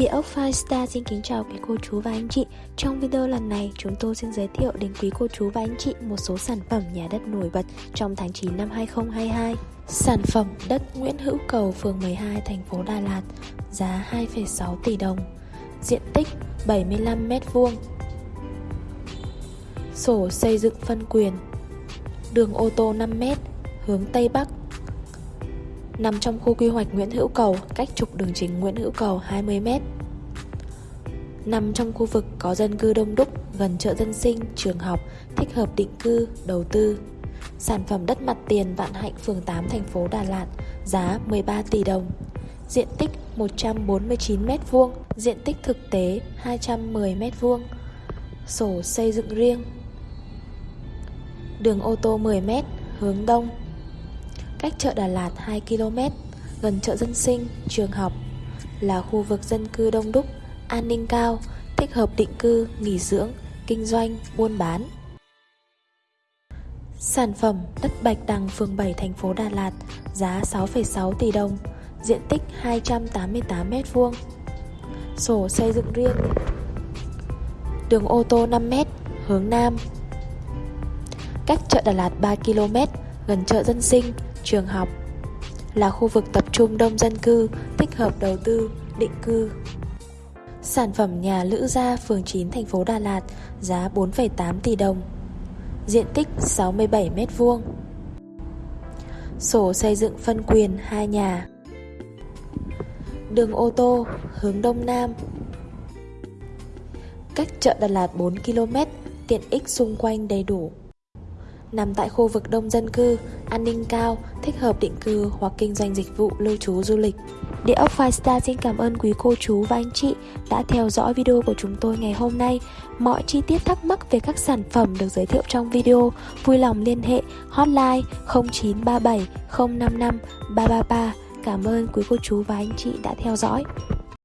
Địa ốc Firestar xin kính chào quý cô chú và anh chị. Trong video lần này chúng tôi xin giới thiệu đến quý cô chú và anh chị một số sản phẩm nhà đất nổi bật trong tháng 9 năm 2022 Sản phẩm đất Nguyễn Hữu Cầu, phường 12, thành phố Đà Lạt Giá 2,6 tỷ đồng. Diện tích 75m2 Sổ xây dựng phân quyền. Đường ô tô 5m Hướng Tây Bắc nằm trong khu quy hoạch Nguyễn Hữu Cầu, cách trục đường chính Nguyễn Hữu Cầu 20m. Nằm trong khu vực có dân cư đông đúc, gần chợ dân sinh, trường học, thích hợp định cư, đầu tư. Sản phẩm đất mặt tiền Vạn Hạnh, phường 8, thành phố Đà Lạt, giá 13 tỷ đồng. Diện tích 149m2, diện tích thực tế 210m2. Sổ xây dựng riêng. Đường ô tô 10m, hướng đông, cách chợ Đà Lạt 2 km, gần chợ dân sinh, trường học, là khu vực dân cư đông đúc, an ninh cao, thích hợp định cư, nghỉ dưỡng, kinh doanh, buôn bán. Sản phẩm đất Bạch Đằng, phường 7, thành phố Đà Lạt, giá 6,6 tỷ đồng, diện tích 288m2. Sổ xây dựng riêng. Đường ô tô 5m, hướng Nam. Cách chợ Đà Lạt 3 km, gần chợ dân sinh, trường học là khu vực tập trung đông dân cư, thích hợp đầu tư, định cư. Sản phẩm nhà Lữ Gia, phường 9, thành phố Đà Lạt, giá 4,8 tỷ đồng. Diện tích 67 m2. Sổ xây dựng phân quyền hai nhà. Đường ô tô hướng đông nam. Cách chợ Đà Lạt 4 km, tiện ích xung quanh đầy đủ nằm tại khu vực đông dân cư, an ninh cao, thích hợp định cư hoặc kinh doanh dịch vụ lưu trú du lịch. Địa ốc Firestar xin cảm ơn quý cô chú và anh chị đã theo dõi video của chúng tôi ngày hôm nay. Mọi chi tiết thắc mắc về các sản phẩm được giới thiệu trong video, vui lòng liên hệ hotline 0937 055 333. Cảm ơn quý cô chú và anh chị đã theo dõi.